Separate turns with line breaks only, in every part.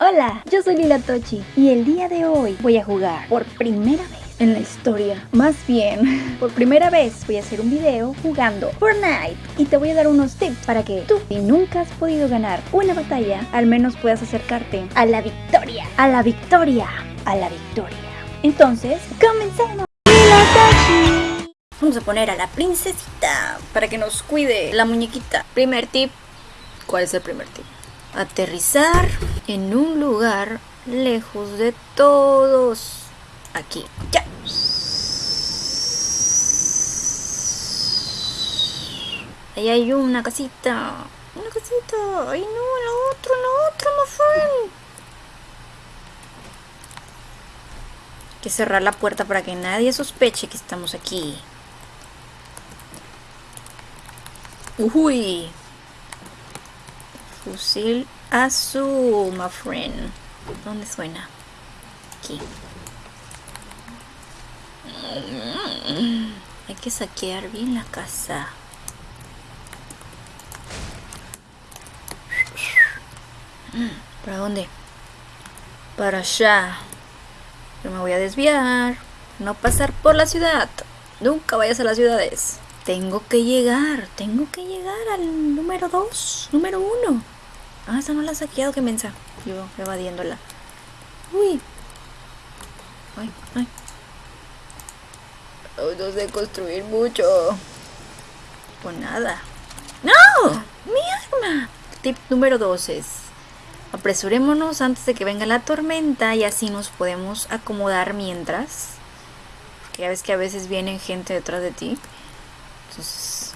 Hola, yo soy Lila Tochi y el día de hoy voy a jugar por primera vez en la historia. Más bien, por primera vez voy a hacer un video jugando Fortnite y te voy a dar unos tips para que tú, si nunca has podido ganar una batalla, al menos puedas acercarte a la victoria, a la victoria, a la victoria. Entonces, comencemos. Vamos a poner a la princesita para que nos cuide la muñequita. Primer tip. ¿Cuál es el primer tip? Aterrizar en un lugar lejos de todos. Aquí. Ya. Ahí hay una casita. Una casita. Ay, no, la otra, la otra, friend. Hay que cerrar la puerta para que nadie sospeche que estamos aquí. Uy. Fusil azul, my friend. ¿Dónde suena? Aquí. Hay que saquear bien la casa. ¿Para dónde? Para allá. Yo me voy a desviar. No pasar por la ciudad. Nunca vayas a las ciudades. Tengo que llegar. Tengo que llegar al número 2. Número 1. Ah, esa no la ha saqueado, qué mensa. Yo evadiéndola. Uy. Ay, ay. Oh, no sé construir mucho. O nada. ¡No! ¡Mi arma! Tip número 2 es... Apresurémonos antes de que venga la tormenta y así nos podemos acomodar mientras. Porque ya ves que a veces vienen gente detrás de ti. Entonces...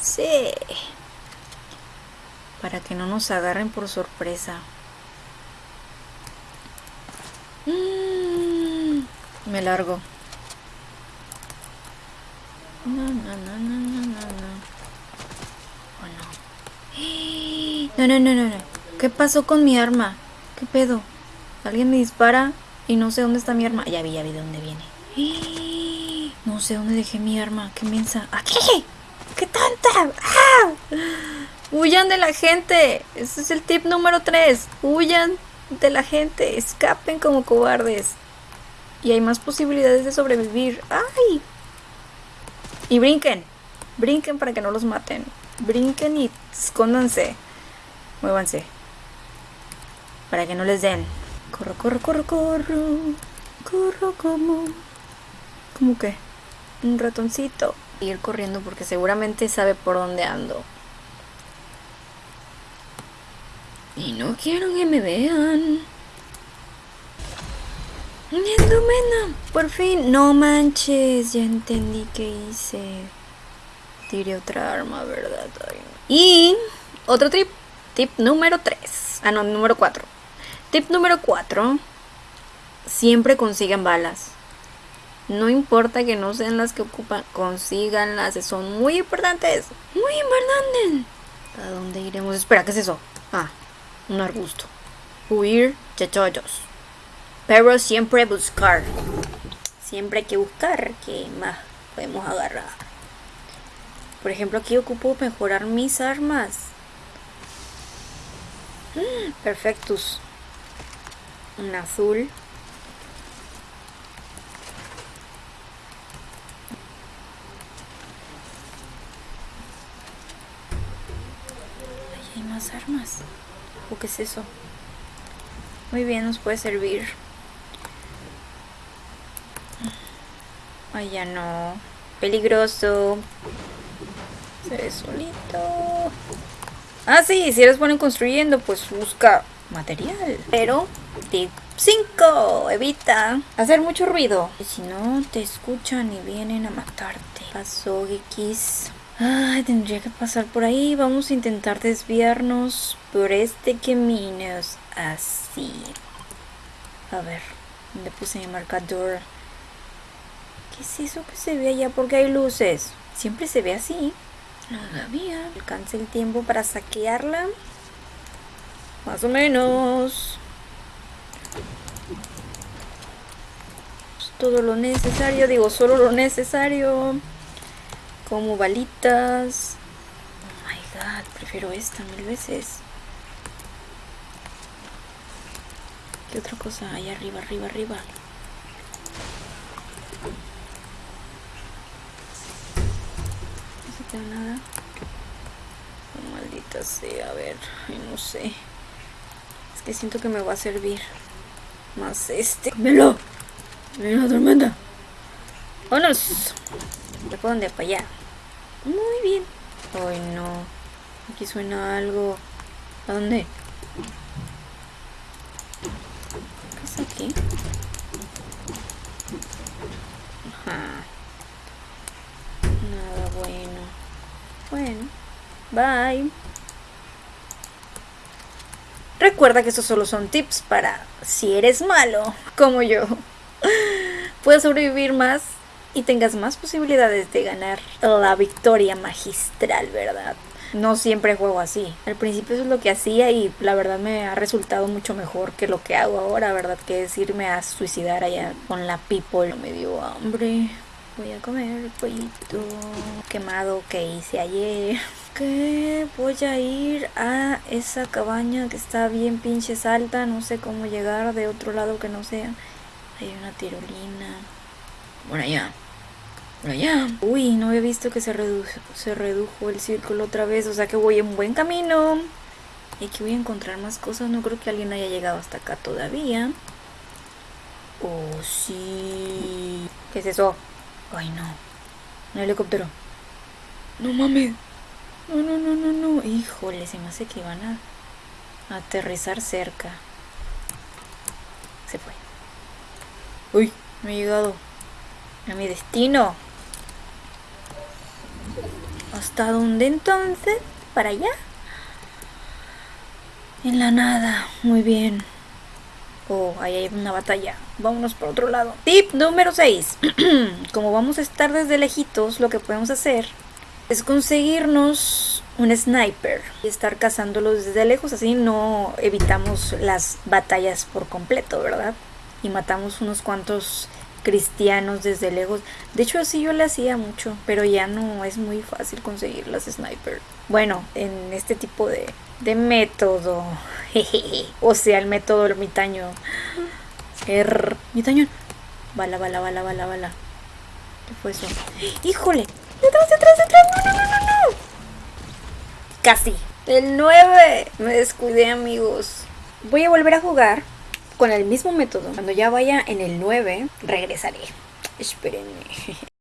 Sí. Para que no nos agarren por sorpresa. Mm, me largo. No, no, no, no, no, no, no. Oh, no. No, no, no, no, no. ¿Qué pasó con mi arma? ¿Qué pedo? Alguien me dispara y no sé dónde está mi arma. Ya vi, ya vi de dónde viene. No sé dónde dejé mi arma. ¿Qué mensa? ¡Aquí! ¡Qué tanta! ¡Ah! Huyan de la gente. Ese es el tip número 3. Huyan de la gente. Escapen como cobardes. Y hay más posibilidades de sobrevivir. ¡Ay! Y brinquen. Brinquen para que no los maten. Brinquen y escóndanse. Muévanse. Para que no les den. Corro, corro, corro, corro. Corro como... ¿Cómo que? Un ratoncito. Ir corriendo porque seguramente sabe por dónde ando. Y no quiero que me vean. Endomena, por fin. No manches, ya entendí qué hice. Tiré otra arma, ¿verdad? Y otro tip, tip número 3. Ah, no, número 4. Tip número 4. Siempre consigan balas. No importa que no sean las que ocupan, consíganlas, son muy importantes. Muy importantes. ¿A dónde iremos? Espera, ¿qué es eso? Ah, un arbusto. Huir de todos. Pero siempre buscar. Siempre hay que buscar que más podemos agarrar. Por ejemplo, aquí ocupo mejorar mis armas. Perfectus. Un azul. Ahí hay más armas. ¿O qué es eso? Muy bien, nos puede servir. Ay, ya no. Peligroso. Se ve solito. Ah, sí, si eres bueno construyendo, pues busca material. Pero, tip 5, evita hacer mucho ruido. Si no, te escuchan y vienen a matarte. Pasó, X. Ay, tendría que pasar por ahí. Vamos a intentar desviarnos por este camino. Así. A ver, ¿dónde puse mi marcador? ¿Qué es eso que se ve allá? Porque hay luces. Siempre se ve así. Todavía. Alcance el tiempo para saquearla. Más o menos. Todo lo necesario. Digo, solo lo necesario. Como balitas. Oh my god. Prefiero esta mil veces. ¿Qué otra cosa hay arriba, arriba, arriba? No se queda nada. Oh, maldita sea, a ver, no sé. Es que siento que me va a servir más este. ¡Melo! ¡Mira la tormenta! ¡Vámonos! ¿De dónde? Para allá. Muy bien. Ay, no. Aquí suena algo. ¿A dónde? ¿Qué es aquí? Ajá. Nada bueno. Bueno. Bye. Recuerda que estos solo son tips para si eres malo, como yo. Puedes sobrevivir más y tengas más posibilidades de ganar la victoria magistral, ¿verdad? No siempre juego así. Al principio eso es lo que hacía y la verdad me ha resultado mucho mejor que lo que hago ahora, ¿verdad? Que es irme a suicidar allá con la people. Me dio hambre. Voy a comer pollito quemado que hice ayer. Que voy a ir a esa cabaña que está bien pinches alta. No sé cómo llegar de otro lado que no sea. Hay una tirolina. Bueno, ya. Ya. Uy, no había visto que se, redujo, se redujo el círculo otra vez. O sea que voy en buen camino. Y aquí voy a encontrar más cosas. No creo que alguien haya llegado hasta acá todavía. Oh, sí. ¿Qué es eso? Ay, no. Un helicóptero. No mames. No, no, no, no, no. Híjole, se me hace que iban a aterrizar cerca. Se fue. Uy, no he llegado a mi destino. ¿Hasta dónde entonces? ¿Para allá? En la nada. Muy bien. Oh, ahí hay una batalla. Vámonos por otro lado. Tip número 6. Como vamos a estar desde lejitos, lo que podemos hacer es conseguirnos un sniper y estar cazándolos desde lejos. Así no evitamos las batallas por completo, ¿verdad? Y matamos unos cuantos cristianos desde lejos. De hecho, así yo le hacía mucho, pero ya no es muy fácil conseguir las sniper. Bueno, en este tipo de, de método. o sea, el método ermitaño. Er, ermitaño. Bala, bala, bala, bala, bala. ¿Qué fue eso? ¡Híjole! ¡Detrás, detrás, detrás! ¡No, no, no, no! no! Casi. El 9. Me descuidé, amigos. Voy a volver a jugar con el mismo método. Cuando ya vaya en el 9, regresaré. Espérenme.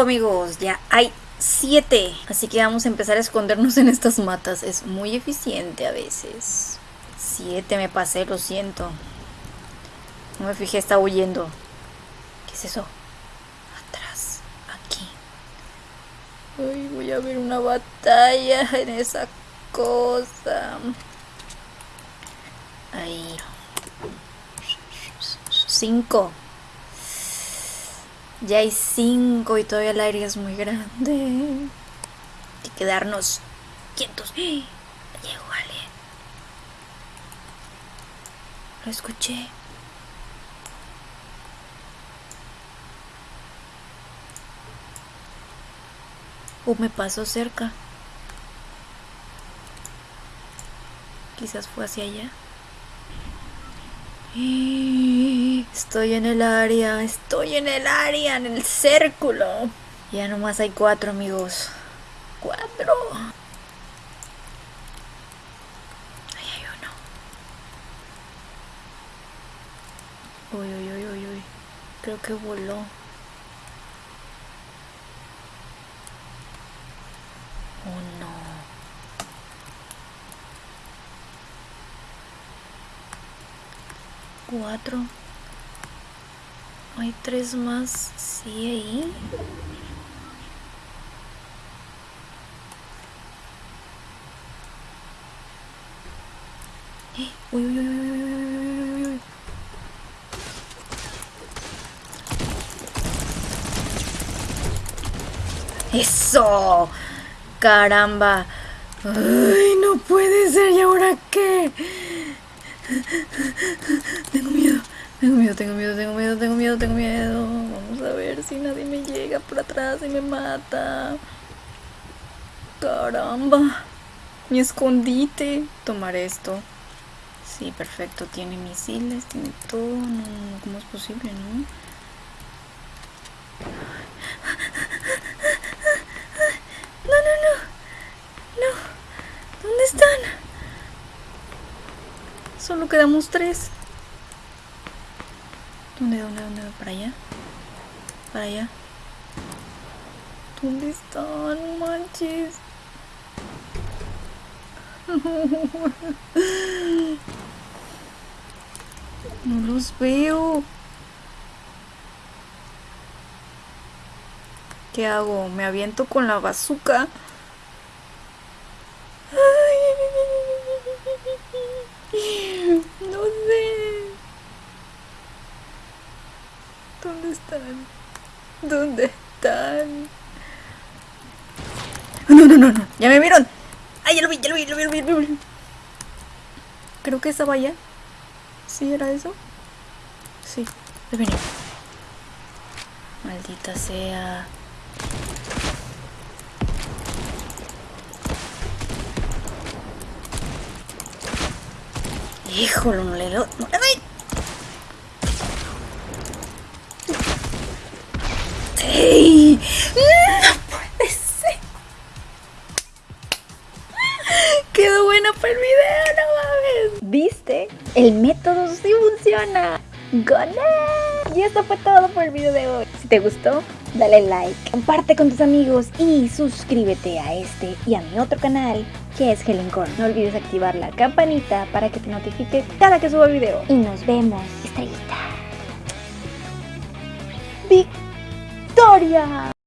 Amigos, ya hay siete. Así que vamos a empezar a escondernos en estas matas. Es muy eficiente a veces. Siete me pasé, lo siento. No me fijé, está huyendo. ¿Qué es eso? Atrás, aquí. Ay, voy a ver una batalla en esa cosa. Ahí. Cinco. Ya hay cinco y todavía el aire es muy grande. Hay que quedarnos quietos. ¡Ah! Llegó. Lo escuché. O me pasó cerca. Quizás fue hacia allá. Estoy en el área, estoy en el área, en el círculo. Ya nomás hay cuatro amigos. Cuatro. Ahí hay uno. Uy, uy, uy, uy, uy. Creo que voló. Oh no. Cuatro. Hay tres más, sí, ahí. Eh, uy, uy, uy, uy, uy, uy, uy. ¡Eso! ¡Caramba! ¡Ay, no puede ser! ¿Y ahora qué? Tengo miedo tengo miedo, tengo miedo, tengo miedo, tengo miedo, tengo miedo. Vamos a ver si nadie me llega por atrás y me mata. ¡Caramba! Mi escondite. Tomar esto. Sí, perfecto. Tiene misiles, tiene todo. No, ¿Cómo es posible, no? No, no, no. No. ¿Dónde están? Solo quedamos tres. ¿Dónde, dónde, dónde? ¿Para allá? ¿Para allá? ¿Dónde están? Manches. No los veo. ¿Qué hago? ¿Me aviento con la bazooka? Ay, no sé. ¿Dónde ¿Dónde están? No, no, no, no. Ya me vieron. Ay, ya lo vi, ya lo vi, ya lo vi, ya lo vi. Creo que estaba allá. ¿Sí era eso? Sí, he venido. Maldita sea. Híjole, no le, no ¡Ey! No puede ser. Quedó buena para el video, no mames.
¿Viste? El método sí funciona. ¡Gané! Y esto fue todo por el video de hoy. Si te gustó, dale like, comparte con tus amigos y suscríbete a este y a mi otro canal que es Helen Corn. No olvides activar la campanita para que te notifique cada que suba video. Y nos vemos, estrellita. historia.